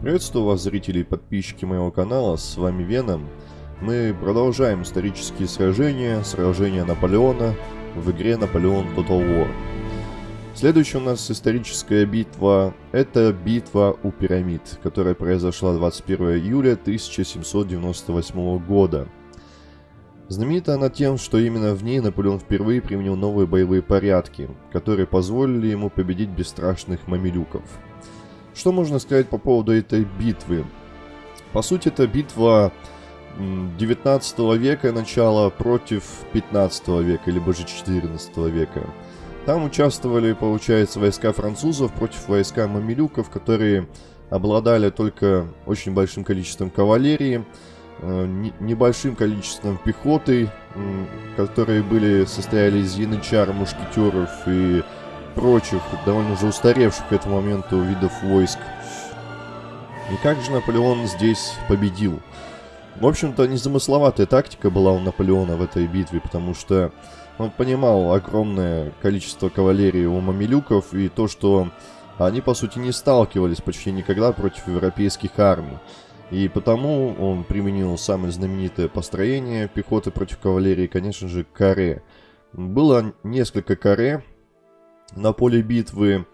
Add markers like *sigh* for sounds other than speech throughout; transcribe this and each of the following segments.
Приветствую вас, зрители и подписчики моего канала, с вами Веном. Мы продолжаем исторические сражения, сражения Наполеона в игре Наполеон Total War. Следующая у нас историческая битва – это битва у пирамид, которая произошла 21 июля 1798 года. Знаменита она тем, что именно в ней Наполеон впервые применил новые боевые порядки, которые позволили ему победить бесстрашных мамилюков. Что можно сказать по поводу этой битвы? По сути, это битва 19 века начала против 15 века, либо же 14 века. Там участвовали, получается, войска французов против войска мамилюков, которые обладали только очень большим количеством кавалерии, Э, небольшим количеством пехоты, которые были состояли из янычар, мушкетеров и прочих, довольно уже устаревших к этому моменту видов войск. И как же Наполеон здесь победил? В общем-то, незамысловатая тактика была у Наполеона в этой битве, потому что он понимал огромное количество кавалерии у мамилюков и то, что они, по сути, не сталкивались почти никогда против европейских армий. И потому он применил самое знаменитое построение пехоты против кавалерии, конечно же, каре. Было несколько каре на поле битвы,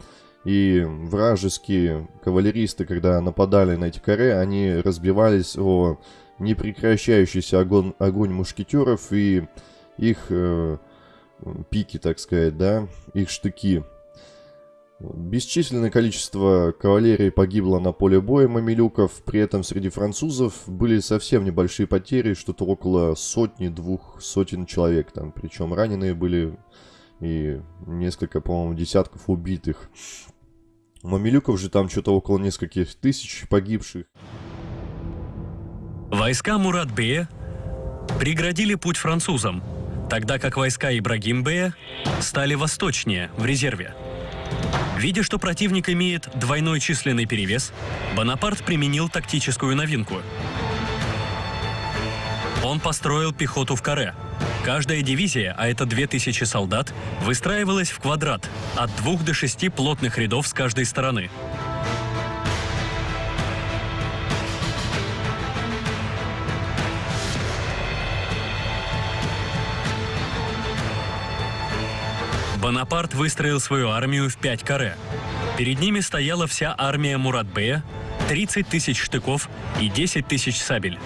и вражеские кавалеристы, когда нападали на эти каре, они разбивались о непрекращающийся огонь, огонь мушкетеров и их э, пики, так сказать, да, их штыки. Бесчисленное количество кавалерии погибло на поле боя мамилюков, при этом среди французов были совсем небольшие потери, что-то около сотни-двух сотен человек там, причем раненые были и несколько, по-моему, десятков убитых. Мамилюков же там что-то около нескольких тысяч погибших. Войска Мурат-бея преградили путь французам, тогда как войска Ибрагим-бея стали восточнее, в резерве. Видя, что противник имеет двойной численный перевес, Бонапарт применил тактическую новинку. Он построил пехоту в каре. Каждая дивизия, а это 2000 солдат, выстраивалась в квадрат от двух до шести плотных рядов с каждой стороны. Бонапарт выстроил свою армию в пять каре. Перед ними стояла вся армия Муратбея, 30 тысяч штыков и 10 тысяч сабель.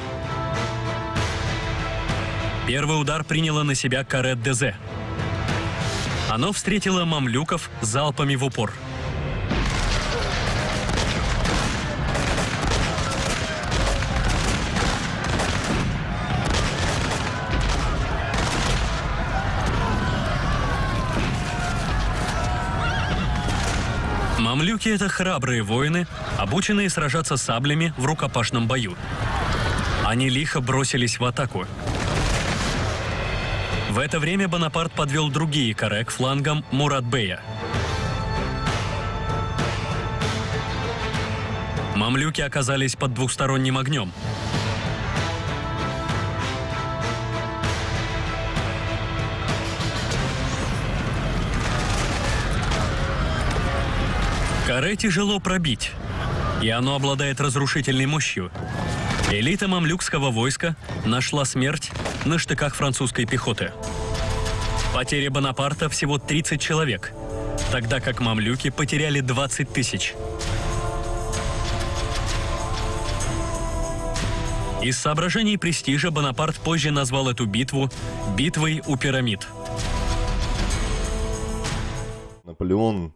Первый удар приняло на себя каре Дезе. Оно встретило мамлюков залпами в упор – Мамлюки — это храбрые воины, обученные сражаться саблями в рукопашном бою. Они лихо бросились в атаку. В это время Бонапарт подвел другие каре к флангам Муратбея. Мамлюки оказались под двухсторонним огнем. Каре тяжело пробить, и оно обладает разрушительной мощью. Элита мамлюкского войска нашла смерть на штыках французской пехоты. Потери Бонапарта всего 30 человек, тогда как мамлюки потеряли 20 тысяч. Из соображений престижа Бонапарт позже назвал эту битву «битвой у пирамид». Наполеон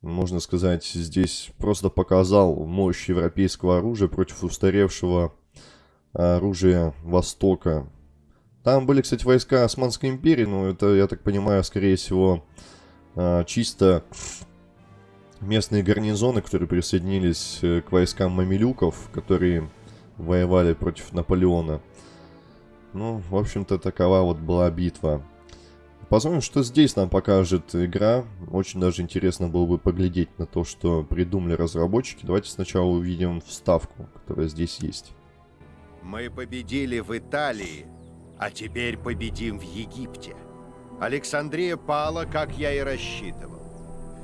можно сказать, здесь просто показал мощь европейского оружия против устаревшего оружия Востока. Там были, кстати, войска Османской империи, но это, я так понимаю, скорее всего, а, чисто местные гарнизоны, которые присоединились э, к войскам мамилюков, которые воевали против Наполеона. Ну, в общем-то, такова вот была битва. Посмотрим, что здесь нам покажет игра. Очень даже интересно было бы поглядеть на то, что придумали разработчики. Давайте сначала увидим вставку, которая здесь есть. Мы победили в Италии, а теперь победим в Египте. Александрия пала, как я и рассчитывал.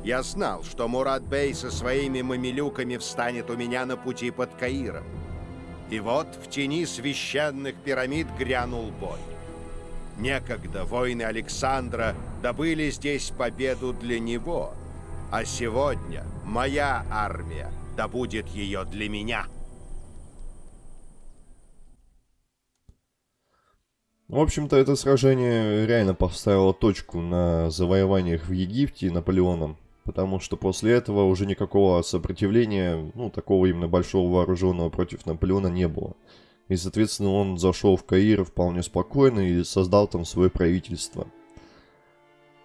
Я знал, что Мурат Бей со своими мамилюками встанет у меня на пути под Каиром. И вот в тени священных пирамид грянул бой. Некогда воины Александра добыли здесь победу для него, а сегодня моя армия добудет ее для меня. В общем-то, это сражение реально поставило точку на завоеваниях в Египте Наполеоном, потому что после этого уже никакого сопротивления, ну, такого именно большого вооруженного против Наполеона не было. И, соответственно, он зашел в Каир вполне спокойно и создал там свое правительство.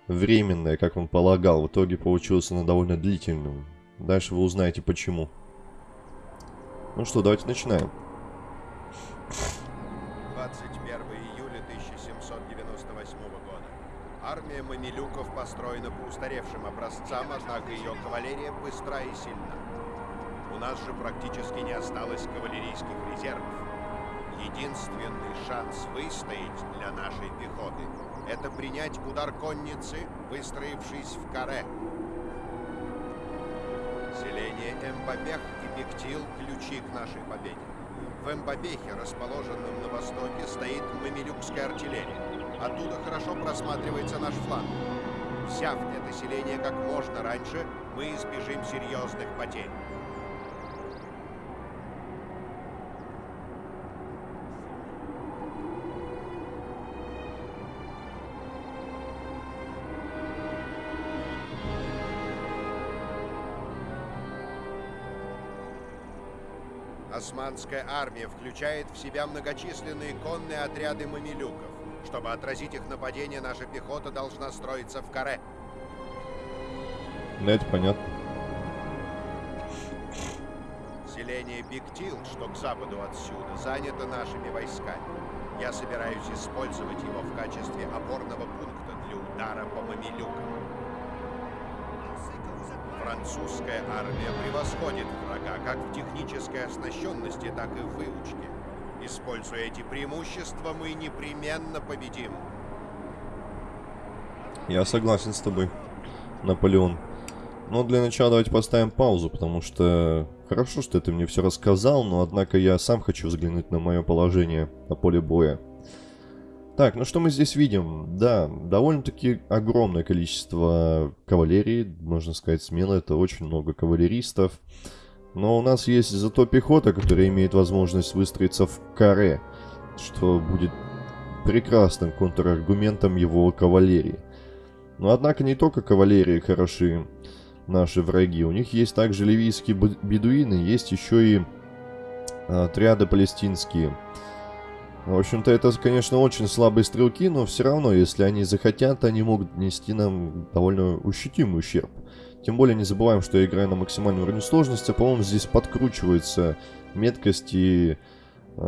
Временное, как он полагал, в итоге получилось оно довольно длительным. Дальше вы узнаете почему. Ну что, давайте начинаем. 21 построена по устаревшим образцам, однако ее кавалерия быстра и сильна. У нас же практически не осталось кавалерийских резервов. Единственный шанс выстоять для нашей пехоты – это принять удар конницы, выстроившись в каре. Селение Эмбабех и Бектил – ключи к нашей победе. В Эмбабехе, расположенном на востоке, стоит мамилюкская артиллерия. Оттуда хорошо просматривается наш фланг. Взяв это селение как можно раньше, мы избежим серьезных потерь. Османская армия включает в себя многочисленные конные отряды мамилюков. Чтобы отразить их нападение, наша пехота должна строиться в каре. Да, это понятно. Селение Бигтил, что к западу отсюда, занято нашими войсками. Я собираюсь использовать его в качестве опорного пункта для удара по мамилюкам. Французская армия превосходит врага как в технической оснащенности, так и в выучке. Используя эти преимущества, мы непременно победим. Я согласен с тобой, Наполеон. Но для начала давайте поставим паузу, потому что хорошо, что ты мне все рассказал, но однако я сам хочу взглянуть на мое положение на поле боя. Так, ну что мы здесь видим? Да, довольно-таки огромное количество кавалерии, можно сказать смело, это очень много кавалеристов. Но у нас есть зато пехота, которая имеет возможность выстроиться в каре, что будет прекрасным контраргументом его кавалерии. Но однако не только кавалерии хороши наши враги, у них есть также ливийские бедуины, есть еще и отряды палестинские. В общем-то, это, конечно, очень слабые стрелки, но все равно, если они захотят, они могут нести нам довольно ощутимый ущерб. Тем более не забываем, что я играю на максимальном уровне сложности, по-моему, здесь подкручивается меткость и э,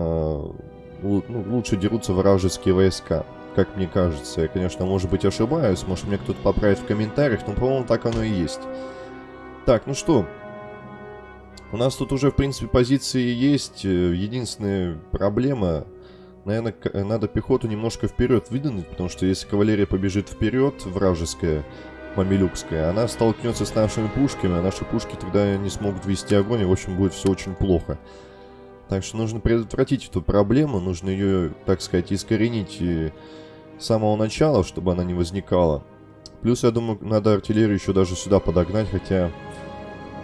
ну, лучше дерутся вражеские войска, как мне кажется. Я, конечно, может быть ошибаюсь, может мне кто-то поправит в комментариях, но, по-моему, так оно и есть. Так, ну что, у нас тут уже, в принципе, позиции есть. Единственная проблема Наверное, надо пехоту немножко вперед выдвинуть, потому что если кавалерия побежит вперед, вражеская, мамилюкская, она столкнется с нашими пушками, а наши пушки тогда не смогут вести огонь, и, в общем, будет все очень плохо. Так что нужно предотвратить эту проблему, нужно ее, так сказать, искоренить с самого начала, чтобы она не возникала. Плюс, я думаю, надо артиллерию еще даже сюда подогнать, хотя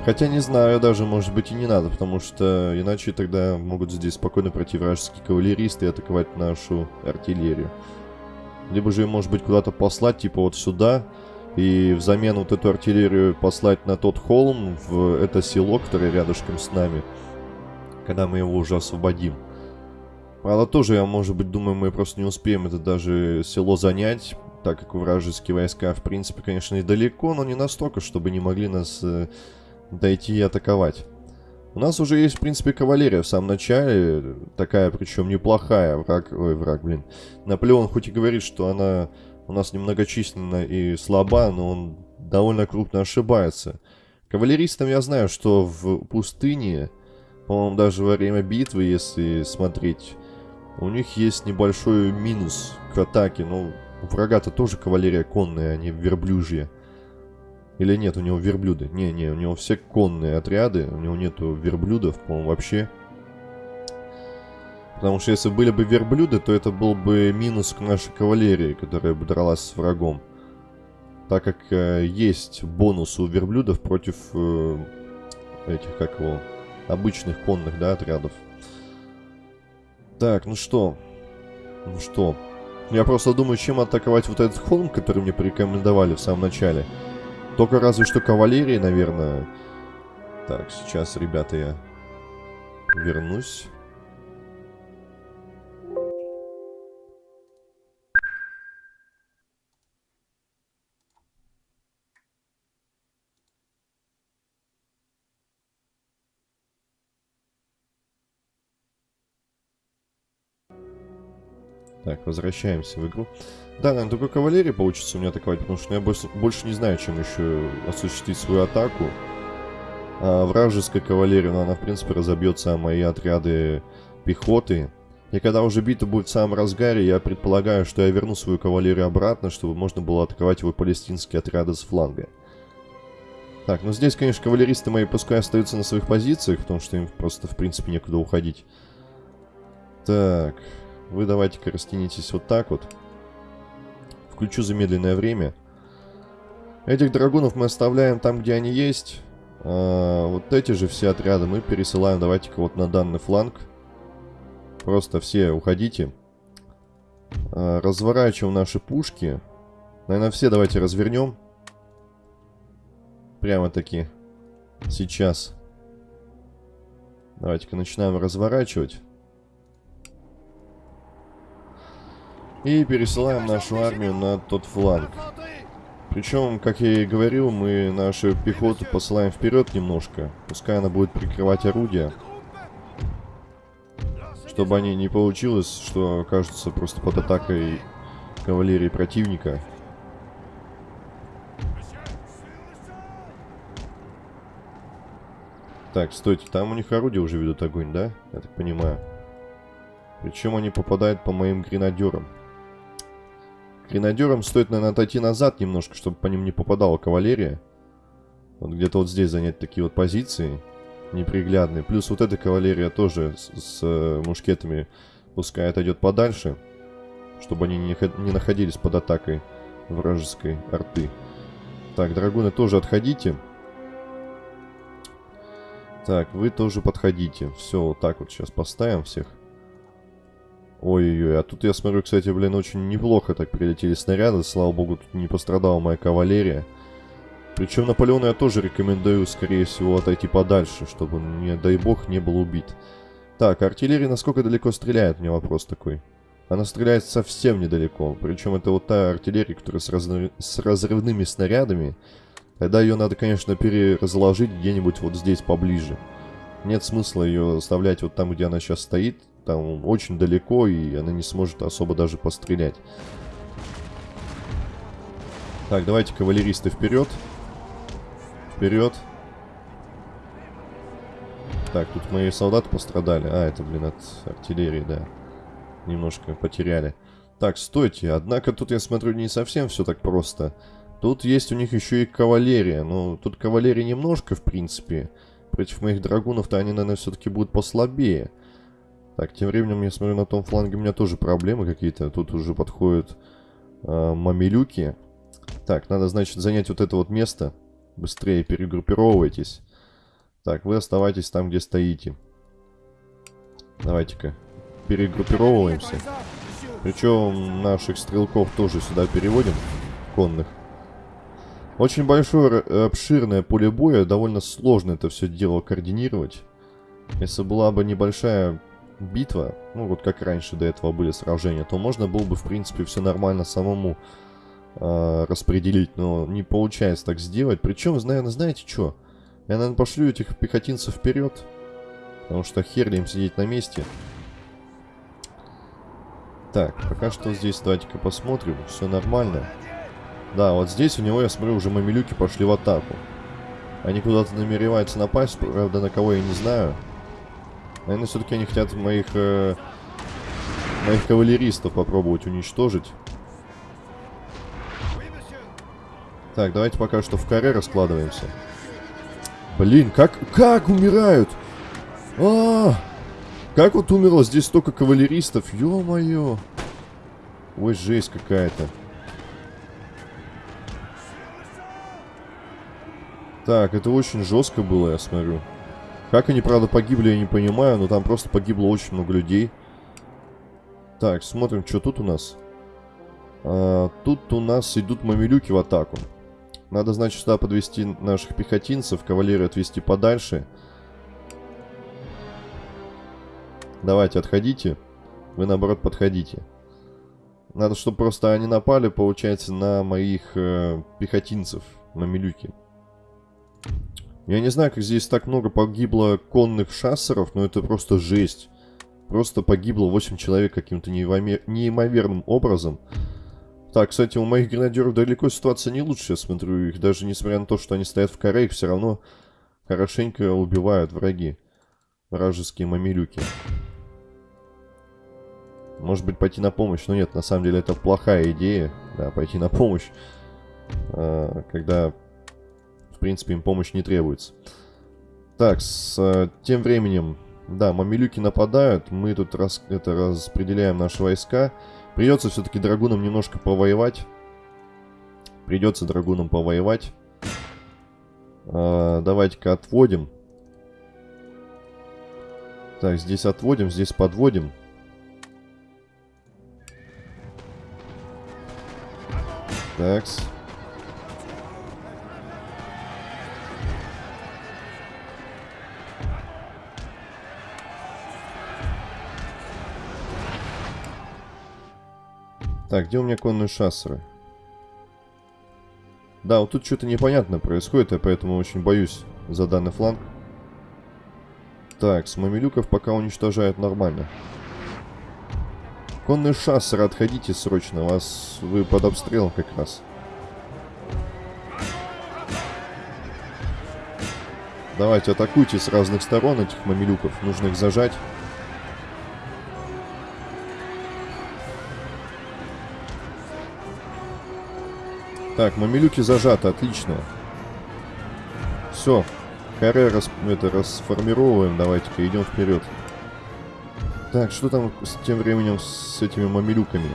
Хотя не знаю, даже может быть и не надо, потому что иначе тогда могут здесь спокойно пройти вражеские кавалеристы и атаковать нашу артиллерию. Либо же, может быть, куда-то послать, типа вот сюда, и взамен вот эту артиллерию послать на тот холм, в это село, которое рядышком с нами, когда мы его уже освободим. Правда, тоже, я, может быть, думаю, мы просто не успеем это даже село занять, так как вражеские войска, в принципе, конечно, недалеко, но не настолько, чтобы не могли нас э, дойти и атаковать. У нас уже есть, в принципе, кавалерия в самом начале, такая, причем неплохая, враг, ой, враг, блин. Наполеон хоть и говорит, что она у нас немногочисленна и слаба, но он довольно крупно ошибается. Кавалеристам я знаю, что в пустыне, по-моему, даже во время битвы, если смотреть, у них есть небольшой минус к атаке. Ну, у врага-то тоже кавалерия конная, а не верблюжья. Или нет, у него верблюды? Не-не, у него все конные отряды, у него нету верблюдов, по-моему, вообще. Потому что если были бы верблюды, то это был бы минус к нашей кавалерии, которая бы дралась с врагом. Так как э, есть бонус у верблюдов против э, этих, как его, обычных конных, да, отрядов. Так, ну что? Ну что? Я просто думаю, чем атаковать вот этот холм, который мне порекомендовали в самом начале. Только разве что кавалерии, наверное. Так, сейчас, ребята, я вернусь. Так, возвращаемся в игру. Да, наверное, только кавалерия получится у меня атаковать, потому что я больше, больше не знаю, чем еще осуществить свою атаку. А вражеская кавалерия, ну, она, в принципе, разобьется мои отряды пехоты. И когда уже битва будет в самом разгаре, я предполагаю, что я верну свою кавалерию обратно, чтобы можно было атаковать его палестинские отряды с фланга. Так, ну здесь, конечно, кавалеристы мои пускай остаются на своих позициях, потому что им просто, в принципе, некуда уходить. Так, вы давайте-ка растянитесь вот так вот. Включу замедленное время. Этих драгунов мы оставляем там, где они есть. А, вот эти же все отряды мы пересылаем, давайте-ка вот на данный фланг. Просто все уходите. А, разворачиваем наши пушки. Наверное, все давайте развернем. Прямо-таки. Сейчас. Давайте-ка начинаем разворачивать. И пересылаем нашу армию на тот фланг. Причем, как я и говорил, мы нашу пехоту посылаем вперед немножко. Пускай она будет прикрывать орудия. Чтобы они не получилось, что окажутся просто под атакой кавалерии противника. Так, стойте, там у них орудия уже ведут огонь, да? Я так понимаю. Причем они попадают по моим гренадерам. Гренадерам стоит, наверное, отойти назад немножко, чтобы по ним не попадала кавалерия. Вот где-то вот здесь занять такие вот позиции неприглядные. Плюс вот эта кавалерия тоже с, с э, мушкетами пускай отойдет подальше, чтобы они не, не находились под атакой вражеской арты. Так, драгуны тоже отходите. Так, вы тоже подходите. Все, вот так вот сейчас поставим всех. Ой-ой-ой, а тут я смотрю, кстати, блин, очень неплохо так прилетели снаряды. Слава богу, тут не пострадала моя кавалерия. Причем Наполеону я тоже рекомендую, скорее всего, отойти подальше, чтобы, не дай бог, не был убит. Так, артиллерия насколько далеко стреляет, меня вопрос такой. Она стреляет совсем недалеко. Причем это вот та артиллерия, которая с, разрыв... с разрывными снарядами. Тогда ее надо, конечно, переразложить где-нибудь вот здесь поближе. Нет смысла ее оставлять вот там, где она сейчас стоит там очень далеко, и она не сможет особо даже пострелять. Так, давайте кавалеристы вперед. Вперед. Так, тут мои солдаты пострадали. А, это, блин, от артиллерии, да. Немножко потеряли. Так, стойте. Однако тут, я смотрю, не совсем все так просто. Тут есть у них еще и кавалерия. Ну, тут кавалерии немножко, в принципе. Против моих драгунов-то они, наверное, все-таки будут послабее. Так, тем временем я смотрю, на том фланге у меня тоже проблемы какие-то. Тут уже подходят э, мамилюки. Так, надо, значит, занять вот это вот место. Быстрее перегруппировывайтесь. Так, вы оставайтесь там, где стоите. Давайте-ка перегруппировываемся. Причем наших стрелков тоже сюда переводим, конных. Очень большое, обширное поле боя, довольно сложно это все дело координировать. Если была бы небольшая битва, ну вот как раньше до этого были сражения, то можно было бы, в принципе, все нормально самому э, распределить, но не получается так сделать. Причем, наверное, знаете что? Я, наверное, пошлю этих пехотинцев вперед, потому что хер им сидеть на месте. Так, пока что здесь давайте-ка посмотрим, все нормально. Да, вот здесь у него, я смотрю, уже мамилюки пошли в атаку. Они куда-то намереваются напасть, правда, на кого я не знаю. Наверное, все-таки они хотят моих... Э, моих кавалеристов попробовать уничтожить. Так, давайте пока что в каре раскладываемся. Блин, как, как умирают? А, -а, а Как вот умерло здесь столько кавалеристов? Ё-моё. Ой, жесть какая-то. Так, это очень жестко было, я смотрю. Как они, правда, погибли, я не понимаю, но там просто погибло очень много людей. Так, смотрим, что тут у нас. А, тут у нас идут мамилюки в атаку. Надо, значит, сюда подвести наших пехотинцев, кавалерию отвести подальше. Давайте, отходите. Вы, наоборот, подходите. Надо, чтобы просто они напали, получается, на моих э, пехотинцев, мамилюки. Я не знаю, как здесь так много погибло конных шассеров, но это просто жесть. Просто погибло 8 человек каким-то неимоверным образом. Так, кстати, у моих гренадеров далеко ситуация не лучше, я смотрю. Их даже несмотря на то, что они стоят в коре, их все равно хорошенько убивают враги. Вражеские мамилюки. Может быть, пойти на помощь? Но нет, на самом деле это плохая идея. Да, пойти на помощь. А, когда, в принципе, им помощь не требуется. Так, с а, тем временем... Да, мамилюки нападают. Мы тут рас, это, распределяем наши войска. Придется все-таки драгунам немножко повоевать. Придется драгунам повоевать. А, Давайте-ка отводим. Так, здесь отводим, здесь подводим. Такс. Так, где у меня конные шассеры? Да, вот тут что-то непонятно происходит, я поэтому очень боюсь за данный фланг. Так, с мамилюков пока уничтожают нормально. Конные шассеры, отходите срочно, вас вы под обстрелом как раз. Давайте атакуйте с разных сторон этих мамилюков, нужно их зажать. Так, мамилюки зажаты, отлично. Все. Каре рас, это, расформировываем. Давайте-ка идем вперед. Так, что там с тем временем с этими мамилюками?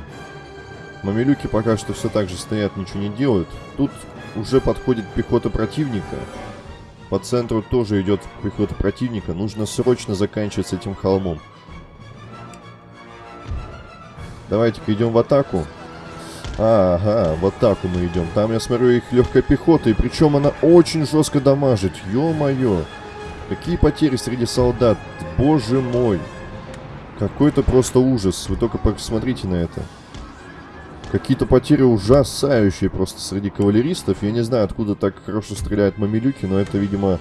Мамилюки пока что все так же стоят, ничего не делают. Тут уже подходит пехота противника. По центру тоже идет пехота противника. Нужно срочно заканчивать с этим холмом. Давайте-ка идем в атаку. Ага, вот так мы идем. Там, я смотрю, их легкая пехота, и причем она очень жестко дамажит. Ё-моё. Какие потери среди солдат. Боже мой. Какой-то просто ужас. Вы только посмотрите на это. Какие-то потери ужасающие просто среди кавалеристов. Я не знаю, откуда так хорошо стреляют мамилюки, но это, видимо,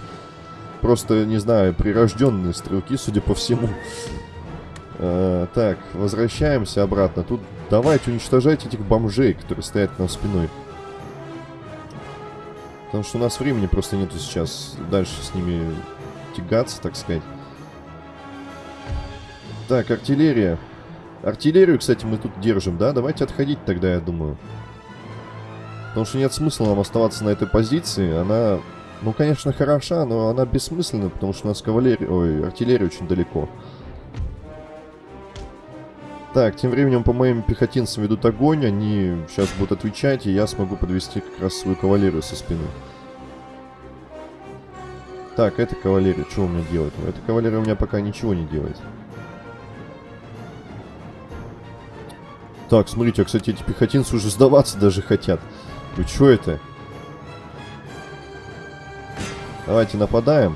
просто, не знаю, прирожденные стрелки, судя по всему. Э, так, возвращаемся обратно. Тут давайте уничтожать этих бомжей, которые стоят нам спиной. Потому что у нас времени просто нету сейчас дальше с ними тягаться, так сказать. Так, артиллерия. Артиллерию, кстати, мы тут держим, да? Давайте отходить тогда, я думаю. Потому что нет смысла нам оставаться на этой позиции. Она, ну, конечно, хороша, но она бессмысленна, потому что у нас кавалерия... Ой, артиллерия очень далеко. Так, тем временем по моим пехотинцам ведут огонь, они сейчас будут отвечать, и я смогу подвести как раз свою кавалерию со спины. Так, эта кавалерия, что у меня делает? Эта кавалерия у меня пока ничего не делает. Так, смотрите, а, кстати, эти пехотинцы уже сдаваться даже хотят. Вы что это? Давайте нападаем.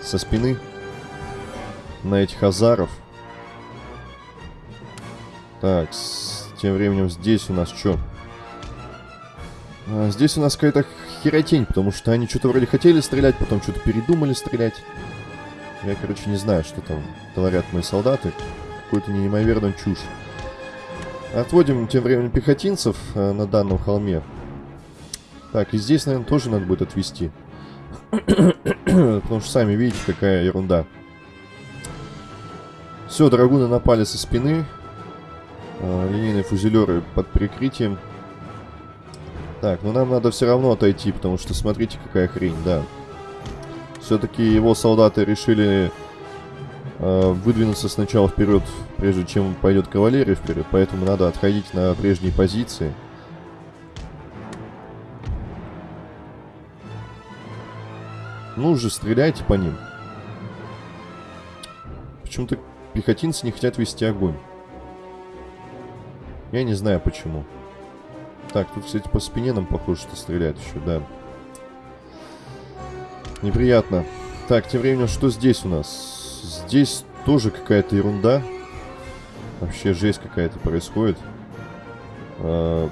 Со спины. На этих азаров. Так, с... тем временем здесь у нас что? А, здесь у нас какая-то херотень, потому что они что-то вроде хотели стрелять, потом что-то передумали стрелять. Я, короче, не знаю, что там творят мои солдаты. Какую-то неимоверную чушь. Отводим тем временем пехотинцев э, на данном холме. Так, и здесь, наверное, тоже надо будет отвести. *coughs* Потому что сами видите, какая ерунда. Все, драгуны напали со спины. А, линейные фузелеры под прикрытием. Так, ну нам надо все равно отойти, потому что смотрите, какая хрень, да. Все-таки его солдаты решили э, выдвинуться сначала вперед, прежде чем пойдет кавалерия вперед, поэтому надо отходить на прежние позиции. Ну уже стреляйте по ним. Почему-то пехотинцы не хотят вести огонь. Я не знаю почему. Так, тут, кстати, по спине нам похоже, что стреляют еще, да. Неприятно. Так, тем временем, что здесь у нас? Здесь тоже какая-то ерунда. Вообще жесть какая-то происходит. А,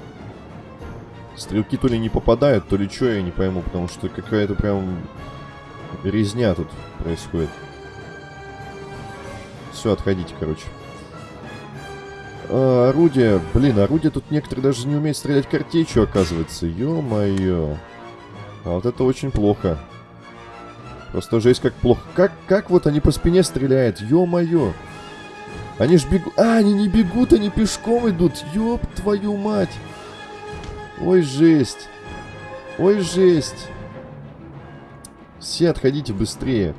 стрелки то ли не попадают, то ли что, я не пойму, потому что какая-то прям резня тут происходит. Все, отходите, короче. А, орудие. Блин, орудие тут некоторые даже не умеют стрелять картечью, оказывается. Ё-моё. А вот это очень плохо. Просто жесть как плохо. Как, как вот они по спине стреляют? Ё-моё. Они ж бегут... А, они не бегут, они пешком идут. Ёб твою мать. Ой, жесть. Ой, жесть. Все отходите быстрее.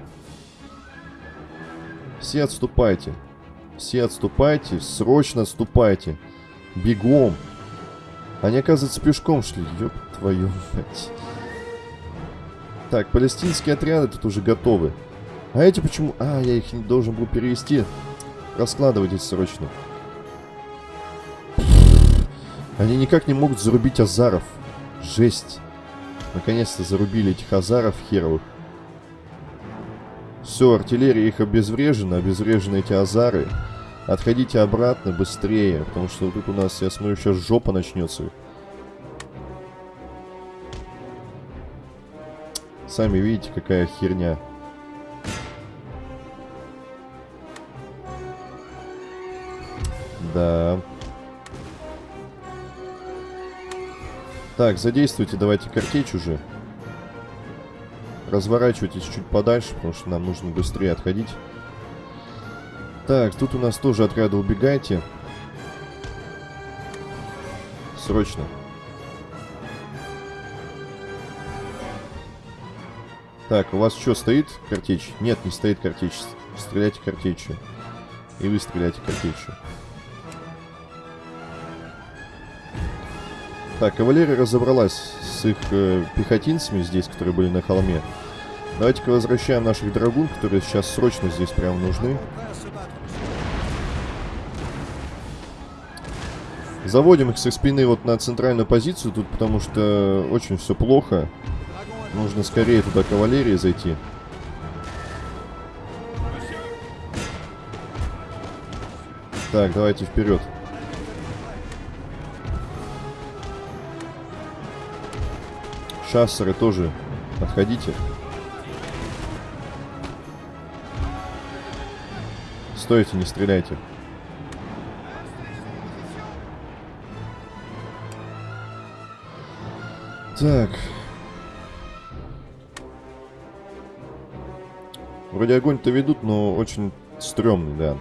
Все отступайте. Все отступайте. Срочно отступайте. Бегом. Они, оказывается, пешком шли. Ёб твою мать. Так, палестинские отряды тут уже готовы. А эти почему... А, я их не должен был перевести. Раскладывайтесь срочно. Они никак не могут зарубить азаров. Жесть. Наконец-то зарубили этих азаров херовых. Все, артиллерия их обезврежена, обезврежены эти азары. Отходите обратно быстрее, потому что тут у нас, я смотрю, сейчас жопа начнется. Сами видите, какая херня. Да. Так, задействуйте, давайте картечь уже. Разворачивайтесь чуть подальше, потому что нам нужно быстрее отходить. Так, тут у нас тоже отряды убегайте. Срочно. Так, у вас что, стоит картечь? Нет, не стоит картечь. Стреляйте картечью. И вы стреляйте картечью. Так, кавалерия разобралась их э, пехотинцами здесь, которые были на холме. Давайте-ка возвращаем наших драгун, которые сейчас срочно здесь прям нужны. Заводим их со спины вот на центральную позицию тут, потому что очень все плохо. Нужно скорее туда кавалерии зайти. Так, давайте вперед. Шассеры тоже отходите. Стойте, не стреляйте. Так. Вроде огонь-то ведут, но очень стрёмный, да.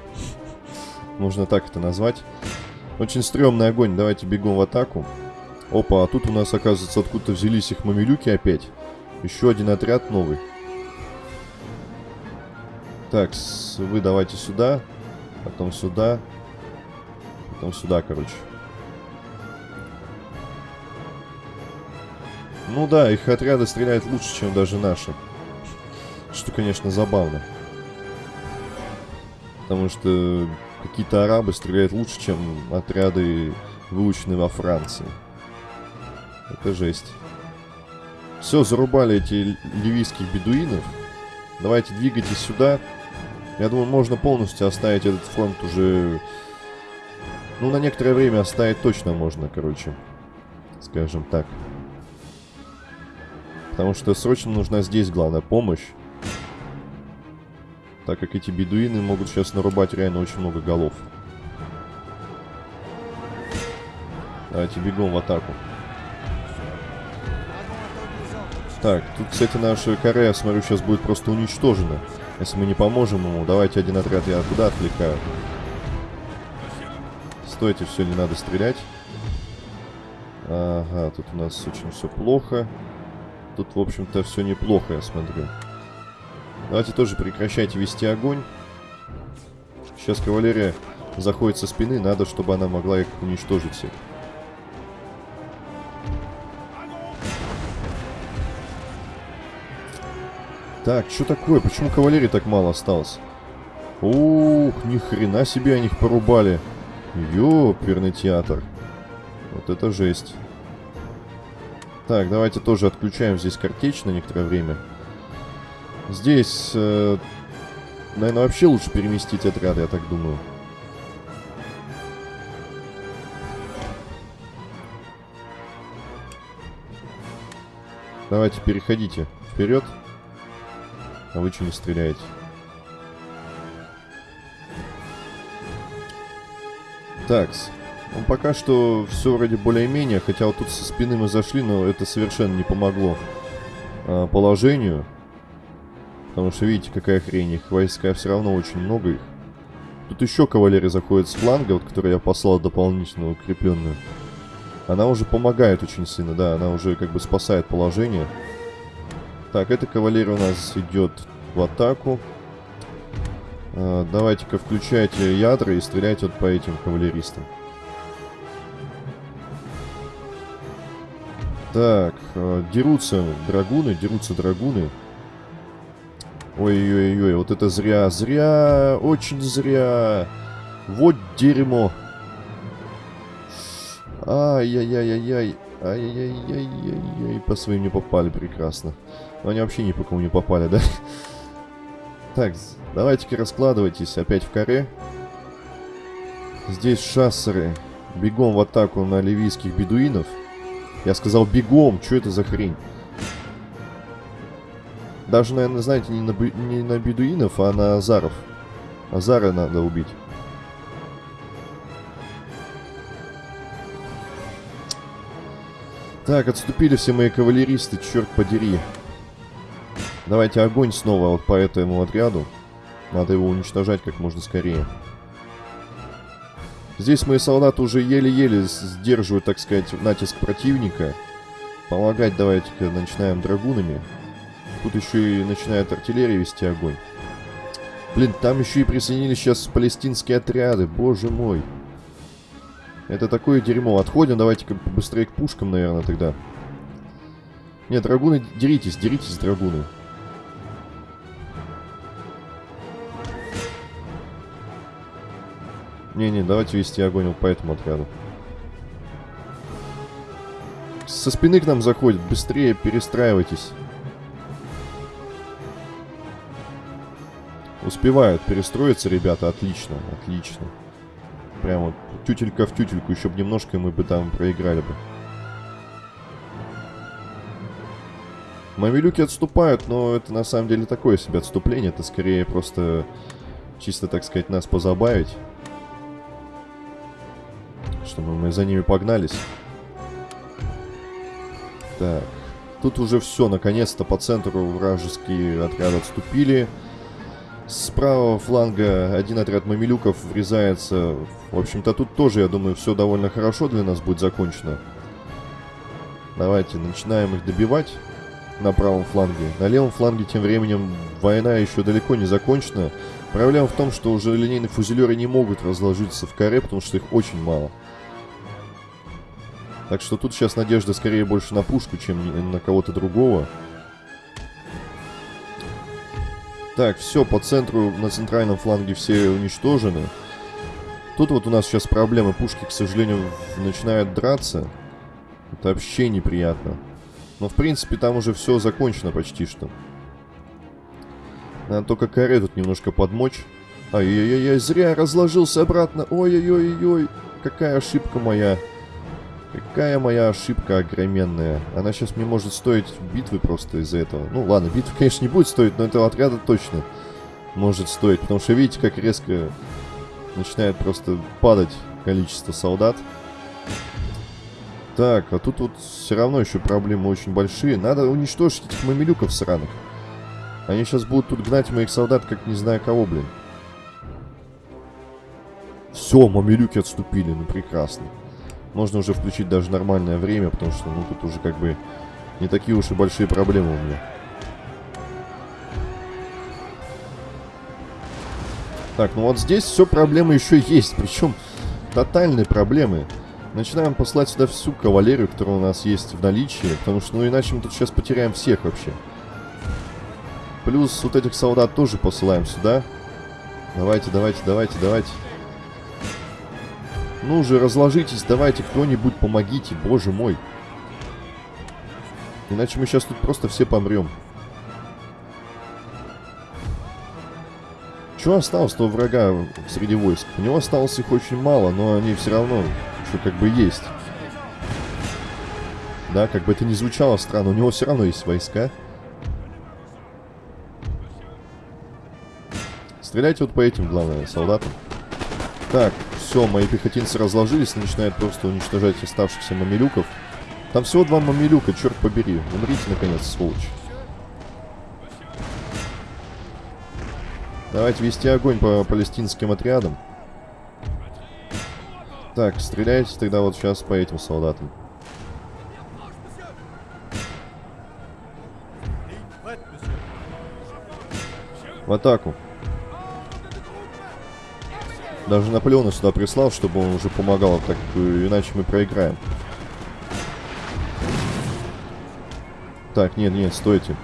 Можно так это назвать. Очень стрёмный огонь. Давайте бегом в атаку. Опа, а тут у нас, оказывается, откуда-то взялись их мамилюки опять. Еще один отряд новый. Так, вы давайте сюда. Потом сюда. Потом сюда, короче. Ну да, их отряды стреляют лучше, чем даже наши. Что, конечно, забавно. Потому что какие-то арабы стреляют лучше, чем отряды, выученные во Франции. Это жесть. Все, зарубали эти ливийских бедуинов. Давайте двигайтесь сюда. Я думаю, можно полностью оставить этот фронт уже... Ну, на некоторое время оставить точно можно, короче. Скажем так. Потому что срочно нужна здесь главная помощь. Так как эти бедуины могут сейчас нарубать реально очень много голов. Давайте бегом в атаку. Так, тут, кстати, наша Корея, смотрю, сейчас будет просто уничтожена. Если мы не поможем ему, давайте один отряд я туда отвлекаю. Стойте, все, не надо стрелять. Ага, тут у нас очень все плохо. Тут, в общем-то, все неплохо, я смотрю. Давайте тоже прекращайте вести огонь. Сейчас кавалерия заходит со спины, надо, чтобы она могла их уничтожить всех. Так, что такое? Почему кавалерии так мало осталось? Ух, ни хрена себе они их порубали. Ёперный театр. Вот это жесть. Так, давайте тоже отключаем здесь картечь на некоторое время. Здесь, э, наверное, вообще лучше переместить отряд, я так думаю. Давайте переходите вперед. А вы что не стреляете? Такс. Ну, пока что все вроде более-менее, хотя вот тут со спины мы зашли, но это совершенно не помогло а, положению. Потому что видите, какая хрень, их войска все равно очень много их. Тут еще кавалерия заходит с фланга, вот, которую я послал дополнительно укрепленную. Она уже помогает очень сильно, да, она уже как бы спасает положение. Так, эта кавалерия у нас идет в атаку. А, Давайте-ка включайте ядра и стреляйте вот по этим кавалеристам. Так, э, дерутся драгуны, дерутся драгуны. Ой-ой-ой, вот это зря, зря, очень зря. Вот дерьмо. Ай-яй-яй-яй-яй, ай-яй-яй-яй-яй, по своим не попали, прекрасно. Но они вообще ни по кому не попали, да? Так, давайте-ка раскладывайтесь опять в каре. Здесь шассеры. Бегом в атаку на ливийских бедуинов. Я сказал бегом, что это за хрень? Даже, наверное, знаете, не на, не на бедуинов, а на азаров. Азара надо убить. Так, отступили все мои кавалеристы, черт подери. Давайте огонь снова вот по этому отряду. Надо его уничтожать как можно скорее. Здесь мои солдаты уже еле-еле сдерживают, так сказать, натиск противника. Помогать давайте-ка начинаем драгунами. Тут еще и начинает артиллерия вести огонь. Блин, там еще и присоединились сейчас палестинские отряды, боже мой. Это такое дерьмо. Отходим, давайте-ка быстрее к пушкам, наверное, тогда. Нет, драгуны, деритесь, деритесь, драгуны. Не-не, давайте вести огонь вот по этому отряду. Со спины к нам заходит. Быстрее перестраивайтесь. Успевают перестроиться, ребята. Отлично, отлично. Прямо тютелька в тютельку. Еще бы немножко, мы бы там проиграли бы. Мамилюки отступают, но это на самом деле такое себе отступление. Это скорее просто чисто, так сказать, нас позабавить чтобы мы за ними погнались. Так. Тут уже все, наконец-то по центру вражеские отряды отступили. С правого фланга один отряд мамилюков врезается. В общем-то, тут тоже, я думаю, все довольно хорошо для нас будет закончено. Давайте, начинаем их добивать на правом фланге. На левом фланге тем временем война еще далеко не закончена. Проблема в том, что уже линейные фузелеры не могут разложиться в каре, потому что их очень мало. Так что тут сейчас надежда скорее больше на пушку, чем на кого-то другого. Так, все, по центру, на центральном фланге все уничтожены. Тут вот у нас сейчас проблемы. Пушки, к сожалению, начинают драться. Это вообще неприятно. Но, в принципе, там уже все закончено почти что. Надо только каре тут немножко подмочь. Ай-яй-яй, зря разложился обратно. Ой-ой-ой-ой, какая ошибка моя. Какая моя ошибка огроменная. Она сейчас мне может стоить битвы просто из-за этого. Ну ладно, битвы, *laughs* конечно, не будет стоить, но этого отряда точно может стоить. Потому что видите, как резко начинает просто падать количество солдат. Так, а тут вот все равно еще проблемы очень большие. Надо уничтожить этих мамилюков сраных. Они сейчас будут тут гнать моих солдат, как не знаю кого, блин. Все, мамилюки отступили, ну прекрасно. Можно уже включить даже нормальное время, потому что, ну, тут уже как бы не такие уж и большие проблемы у меня. Так, ну вот здесь все проблемы еще есть, *laughs* причем тотальные проблемы. Начинаем послать сюда всю кавалерию, которая у нас есть в наличии, потому что, ну, иначе мы тут сейчас потеряем всех вообще. Плюс вот этих солдат тоже посылаем сюда. Давайте, давайте, давайте, давайте. Ну уже разложитесь, давайте кто-нибудь помогите, боже мой. Иначе мы сейчас тут просто все помрем. Что осталось-то у врага среди войск? У него осталось их очень мало, но они все равно еще как бы есть. Да, как бы это ни звучало странно, у него все равно есть войска. Стреляйте вот по этим, главное, солдатам. Так, все, мои пехотинцы разложились, начинают просто уничтожать оставшихся мамилюков. Там всего два мамилюка, черт побери. Умрите, наконец, сволочь. Давайте вести огонь по палестинским отрядам. Так, стреляйте тогда вот сейчас по этим солдатам. В атаку. Даже Наполеона сюда прислал, чтобы он уже помогал, так иначе мы проиграем. Так, нет, нет, стойте.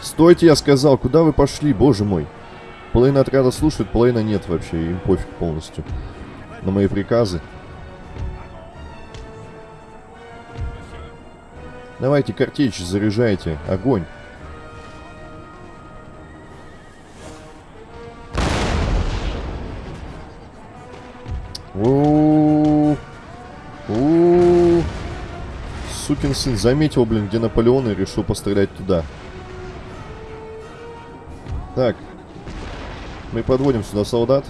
Стойте, я сказал, куда вы пошли, боже мой. Половина отряда слушает, половина нет вообще, им пофиг полностью. На мои приказы. Давайте, картечь, заряжайте. Огонь. У Сукин сын заметил, блин, где Наполеон и решил пострелять туда. Так. Мы подводим сюда солдат.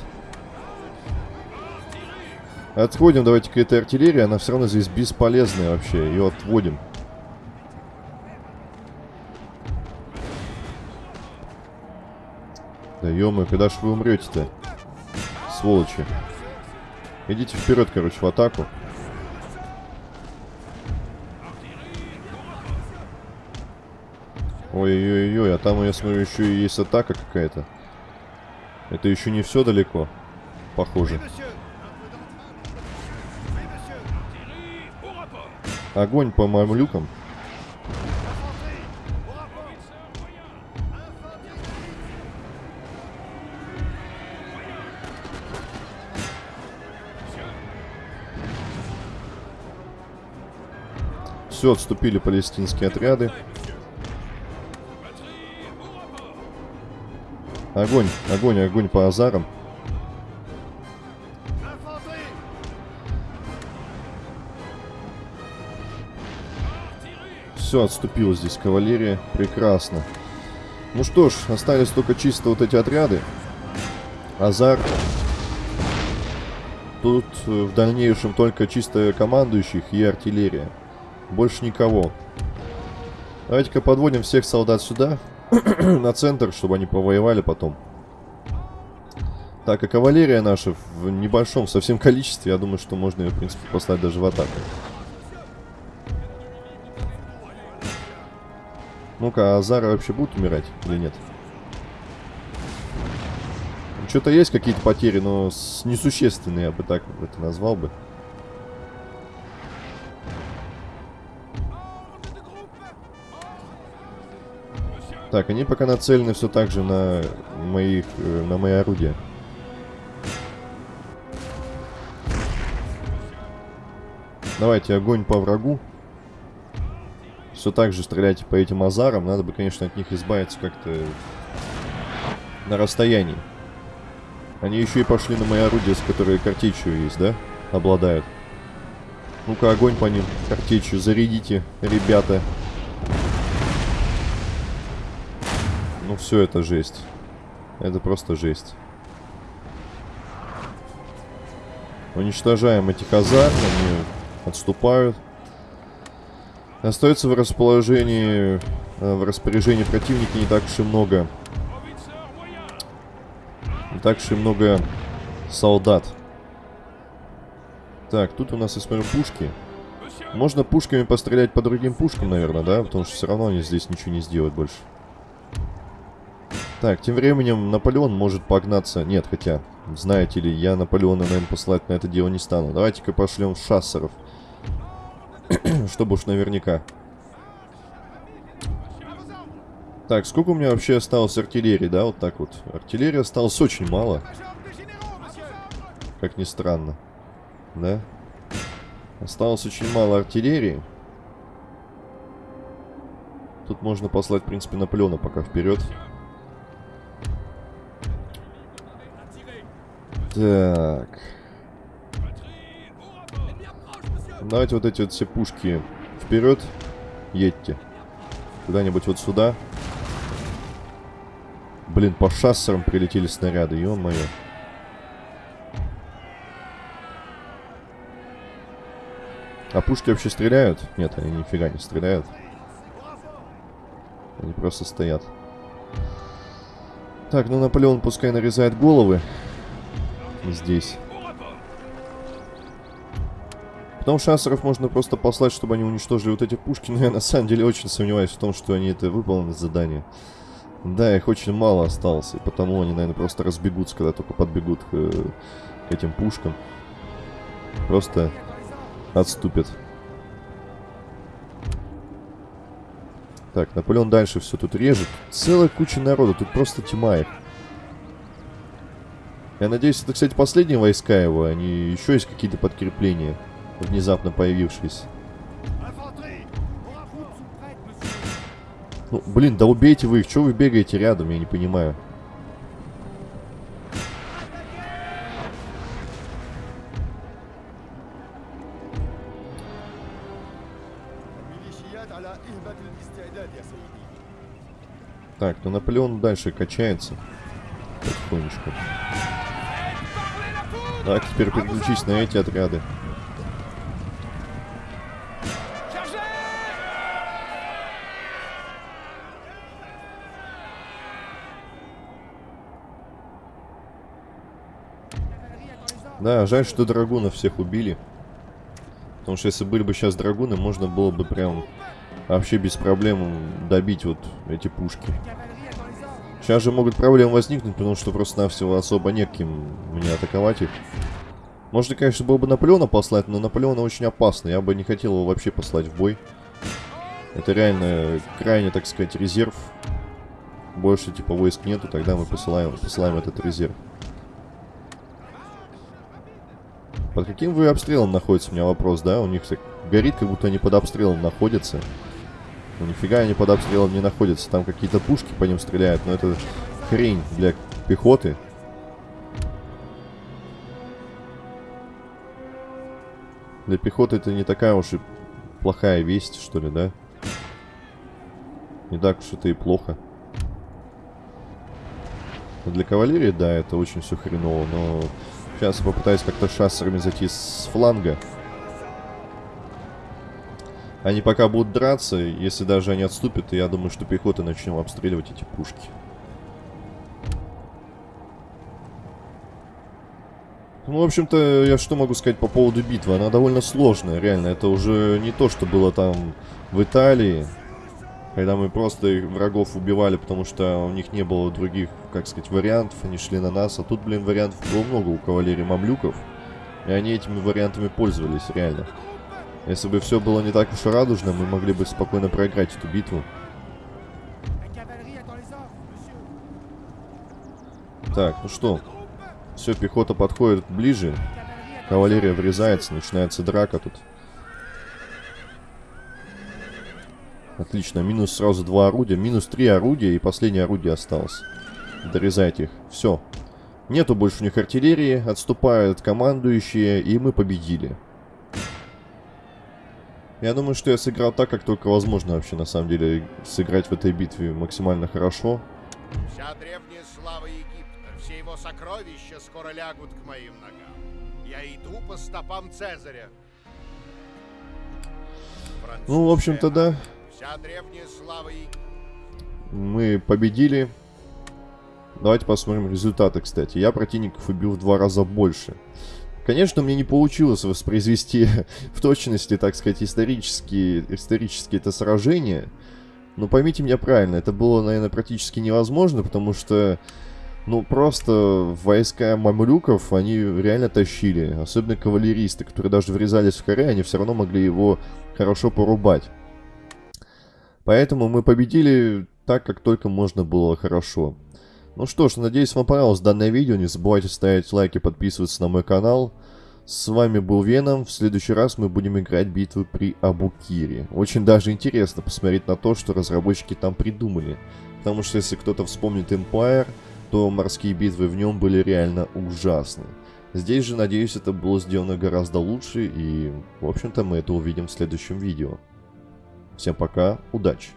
Отходим, давайте к этой артиллерии. Она все равно здесь бесполезная вообще. Ее отводим. Да ё когда ж вы умрете-то? Сволочи. Идите вперед, короче, в атаку. Ой-ой-ой, а там, я смотрю, еще и есть атака какая-то. Это еще не все далеко, похоже. Огонь по мамлюкам. Все, отступили палестинские отряды. Огонь, огонь, огонь по азарам. Все, отступила здесь кавалерия. Прекрасно. Ну что ж, остались только чисто вот эти отряды. Азар. Тут э, в дальнейшем только чисто командующих и артиллерия. Больше никого. Давайте-ка подводим всех солдат сюда. *clears throat* на центр, чтобы они повоевали потом. Так, а кавалерия наша в небольшом совсем количестве, я думаю, что можно ее, в принципе, послать даже в атаку. Ну-ка, а Азары вообще будут умирать или нет? Что-то есть какие-то потери, но несущественные, я бы так это назвал бы. Так, они пока нацелены все так же на моих, э, на мои орудия. Давайте огонь по врагу. Все так же стреляйте по этим азарам. Надо бы, конечно, от них избавиться как-то на расстоянии. Они еще и пошли на мои орудия, с которыми картечью есть, да? Обладают. Ну-ка, огонь по ним. Картечью зарядите, ребята. Ну все это жесть. Это просто жесть. Уничтожаем эти казармы, они отступают. Остается в расположении, э, в распоряжении противника не так уж и много. Не так уж и много солдат. Так, тут у нас, я смотрю, пушки. Можно пушками пострелять по другим пушкам, наверное, да? Потому что все равно они здесь ничего не сделают больше. Так, тем временем Наполеон может погнаться... Нет, хотя, знаете ли, я Наполеона, наверное, посылать на это дело не стану. Давайте-ка пошлем шассеров. *clears throat* Чтобы уж наверняка. Так, сколько у меня вообще осталось артиллерии, да? Вот так вот. Артиллерии осталось очень мало. Как ни странно. Да? Осталось очень мало артиллерии. Тут можно послать, в принципе, Наполеона пока вперед. Так. Давайте вот эти вот все пушки вперед. Едьте. Куда-нибудь вот сюда. Блин, по шассерам прилетели снаряды, ё-моё. А пушки вообще стреляют? Нет, они нифига не стреляют. Они просто стоят. Так, ну Наполеон пускай нарезает головы. Здесь. Потом шассеров можно просто послать, чтобы они уничтожили вот эти пушки. Но я на самом деле очень сомневаюсь в том, что они это выполнят задание. Да, их очень мало осталось. И потому они, наверное, просто разбегутся, когда только подбегут к, к этим пушкам. Просто отступят. Так, Наполеон дальше все тут режет. Целая куча народа, тут просто тьма их. Я надеюсь, это, кстати, последние войска его, они еще есть какие-то подкрепления, внезапно появившиеся. Ну, блин, да убейте вы их, что вы бегаете рядом, я не понимаю. Так, ну Наполеон дальше качается. Потихонечку. Так, теперь переключись на эти отряды. Да, жаль, что драгунов всех убили. Потому что если были бы сейчас драгуны, можно было бы прям вообще без проблем добить вот эти пушки. Сейчас же могут проблемы возникнуть, потому что просто-навсего особо неким мне атаковать их. Можно, конечно, было бы Наполеона послать, но Наполеона очень опасно. Я бы не хотел его вообще послать в бой. Это реально крайне, так сказать, резерв. Больше, типа, войск нету, тогда мы посылаем, посылаем этот резерв. Под каким вы обстрелом находится, у меня вопрос, да? У них так горит, как будто они под обстрелом находятся. Ну нифига они под обстрелом не находятся. Там какие-то пушки по ним стреляют, но это хрень для пехоты. Для пехоты это не такая уж и плохая весть, что ли, да? Не так уж это и плохо. Но для кавалерии, да, это очень все хреново, но сейчас попытаюсь как-то шассерами зайти с фланга. Они пока будут драться, если даже они отступят, я думаю, что пехота начнем обстреливать эти пушки. Ну, в общем-то, я что могу сказать по поводу битвы? Она довольно сложная, реально. Это уже не то, что было там в Италии, когда мы просто врагов убивали, потому что у них не было других, как сказать, вариантов, они шли на нас. А тут, блин, вариантов было много у кавалерии мамлюков, и они этими вариантами пользовались, реально. Если бы все было не так уж радужно, мы могли бы спокойно проиграть эту битву. Так, ну что. Все, пехота подходит ближе. Кавалерия врезается, начинается драка тут. Отлично, минус сразу два орудия. Минус три орудия и последнее орудие осталось. Дорезайте их. Все. Нету больше у них артиллерии, отступают командующие, и мы победили. Я думаю, что я сыграл так, как только возможно вообще, на самом деле, сыграть в этой битве максимально хорошо. Вся древняя слава Египта, все его сокровища скоро лягут к моим ногам. Я иду по стопам Цезаря. Ну, в общем-то, да. Вся древняя слава Египта. Мы победили. Давайте посмотрим результаты, кстати. Я противников убил в два раза больше. Конечно, мне не получилось воспроизвести *laughs* в точности, так сказать, исторические, исторические это сражения. Но поймите меня правильно, это было, наверное, практически невозможно, потому что, ну, просто войска мамлюков, они реально тащили. Особенно кавалеристы, которые даже врезались в коре, они все равно могли его хорошо порубать. Поэтому мы победили так, как только можно было хорошо. Ну что ж, надеюсь вам понравилось данное видео. Не забывайте ставить лайки, подписываться на мой канал. С вами был Веном. В следующий раз мы будем играть битвы при Абукире. Очень даже интересно посмотреть на то, что разработчики там придумали. Потому что если кто-то вспомнит Empire, то морские битвы в нем были реально ужасны. Здесь же, надеюсь, это было сделано гораздо лучше, и, в общем-то, мы это увидим в следующем видео. Всем пока, удачи!